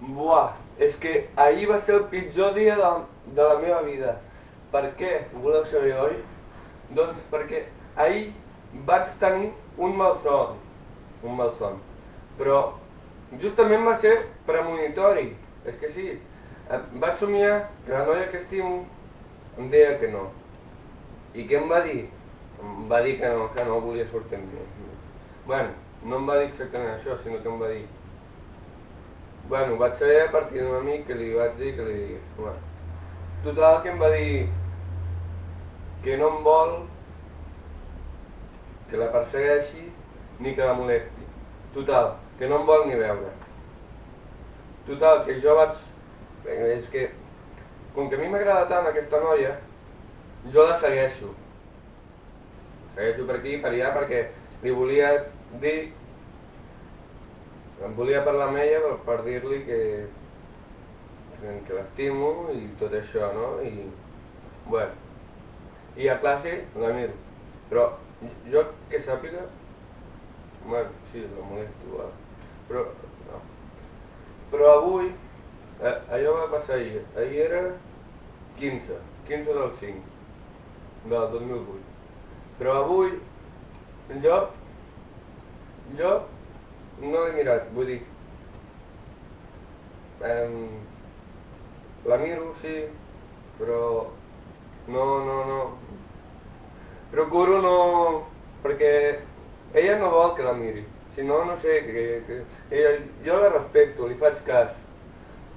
Buah, és que ahir va ser el pitjor dia de, de la meva vida. Per què? Ho voleu saber, oi? Doncs perquè ahir vaig tenir un malson. Un malson. Però justament va ser premonitori. És que sí. Vaig somiar que la noia que estimo em deia que no. I què em va dir? Em va dir que no, que no volia sortir amb mi. Bueno, no em va dir exactament això, sinó que em va dir Bueno, vaig saber a partir d'un amic que li vaig dir que li. Bueno, total que em va dir que no em vol que la persegueixi ni que la molesti. Total, que no em vol ni veure. Total, que jo vaig... És que, com que a mi m'agrada tant aquesta noia, jo la segueixo. Segueixo per aquí, per allà, perquè li volia dir em volia parlar amb ella per, per dir-li que, que l'estimo i tot això, no? I, bueno, i a classe la miro. Però jo que sàpiga, bueno, sí, la molesto, va. però no. Però avui, eh, allò va passar ahir, ahir era 15, 15 del 5, del 2008. Però avui, jo, jo no l'he mirat, vull dir... Um, la miro, sí, però no, no, no. Procuro no... perquè ella no vol que la miri. Si no, no sé, que, que, ella, jo la respecto, li faig cas.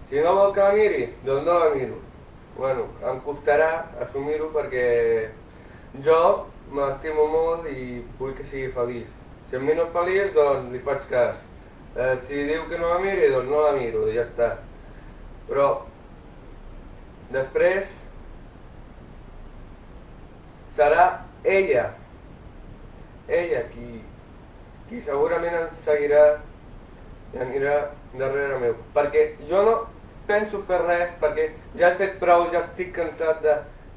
Si no vol que la miri, doncs no la miro. Bueno, em costarà assumir-ho perquè jo m'estimo molt i vull que sigui feliç. Si em miro feliç, doncs li faig cas. Eh, si diu que no la miri, doncs no la miro, ja està. Però, després, serà ella, ella qui, qui segurament ens seguirà i anirà darrere meu. Perquè jo no penso fer res, perquè ja he fet prou, ja estic cansat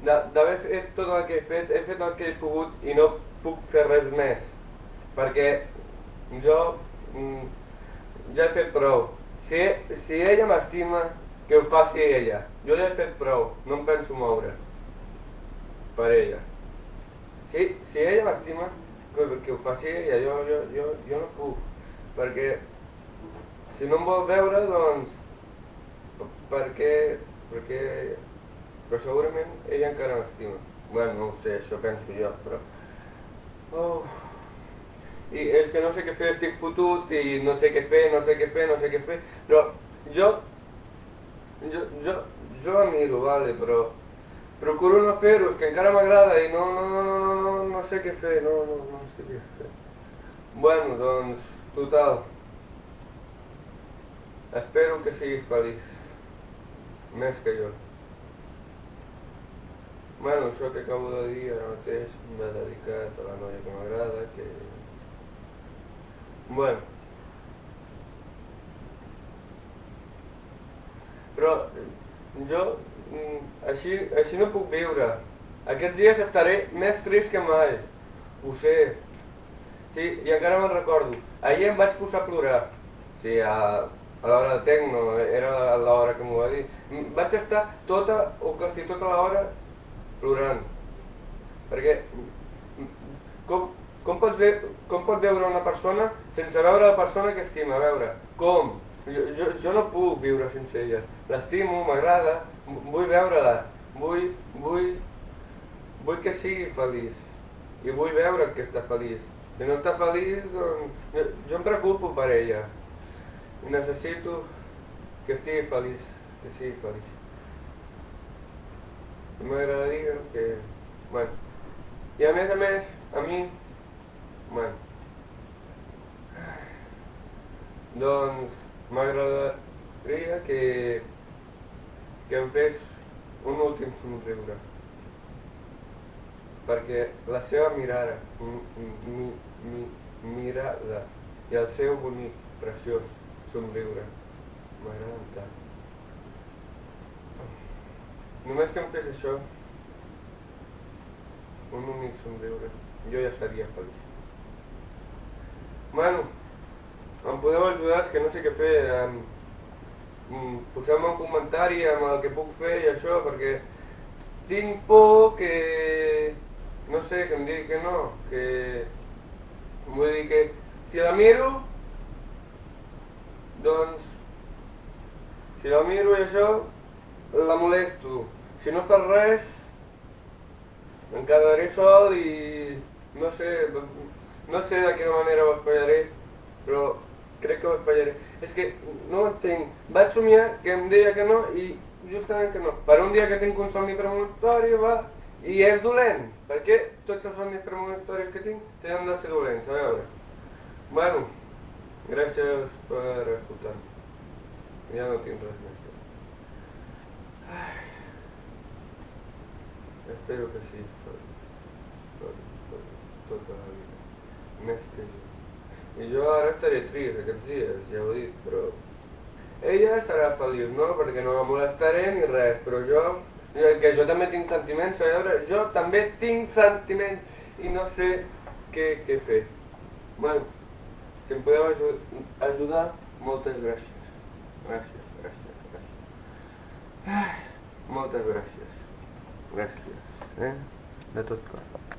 d'haver fet tot el que he fet, he fet el que he pogut i no puc fer res més perquè jo mm, ja he fet prou. Si, si ella m'estima, que ho faci ella. Jo ja he fet prou, no em penso moure per ella. Si, si ella m'estima, que, que ho faci ella, jo, jo, jo, jo no puc, perquè si no em vol veure, doncs, perquè, perquè, però segurament ella encara m'estima. Bueno, no ho sé, això penso jo, però... Oh i és que no sé què fer, estic fotut i no sé què fer, no sé què fer, no sé què fer, però jo, jo, jo, jo miro, vale, però procuro no fer-ho, que encara m'agrada i no, no, no, no, no, no, sé què fer, no, no, no sé què fer. Bueno, doncs, total, espero que sigui feliç, més que jo. Bueno, això que acabo de dir ara mateix m'ha dedicat a la noia que m'agrada, Bueno. Però jo mm, així, així no puc viure. Aquests dies estaré més trist que mai. Ho sé. Sí, i encara me'n recordo. Ahir em vaig posar a plorar. Sí, a, a l'hora de tecno, era l'hora que m'ho va dir. Vaig estar tota, o quasi tota l'hora, plorant. Perquè, com, com pot, ve com pot veure una persona sense veure la persona que estima? A veure, com? Jo, jo, jo no puc viure sense ella. L'estimo, m'agrada, vull veure-la, vull, vull, vull que sigui feliç. I vull veure que està feliç. Si no està feliç, doncs... Jo, jo em preocupo per ella. Necessito que estigui feliç, que sigui feliç. M'agradaria que... Bueno. I a més a més, a mi Bueno. Doncs m'agradaria que, que em fes un últim somriure. Perquè la seva mirada, mi, mi, mi, mirada i el seu bonic, preciós somriure m'agraden tant. Només que em fes això, un únic somriure, jo ja seria feliç. Bueno, em podeu ajudar, és que no sé què fer. mm, poseu-me un comentari amb el que puc fer i això, perquè tinc por que... no sé, que em digui que no, que... Vull dir que si la miro, doncs... Si la miro i això, la molesto. Si no fas res, em quedaré sol i no sé, no sé de quina manera ho espatllaré, però crec que ho espatllaré. És que no entenc. Vaig somiar que em deia que no i justament que no. Per un dia que tinc un somni premonitori, va, i és dolent. perquè tots els somnis premonitoris que tinc tenen de ser dolents? A. Bueno, gràcies per escoltar-me. Ja no tinc res. Espero que sí, tots, tots, tota la vida. Jo. I jo ara estaré trist aquests dies, ja ho he però... Ella serà feliç, no? Perquè no la molestaré ni res, però jo... Que jo també tinc sentiments, a veure, jo també tinc sentiments i no sé què, què fer. Bueno, si em podeu ajudar, moltes gràcies. Gràcies, gràcies, gràcies. Ai, moltes gràcies. Gràcies, eh? De tot cor.